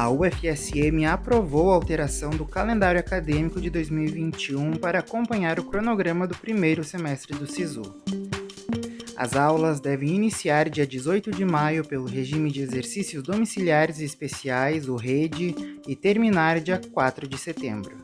a UFSM aprovou a alteração do calendário acadêmico de 2021 para acompanhar o cronograma do primeiro semestre do SISU. As aulas devem iniciar dia 18 de maio pelo regime de exercícios domiciliares especiais, o REDE, e terminar dia 4 de setembro.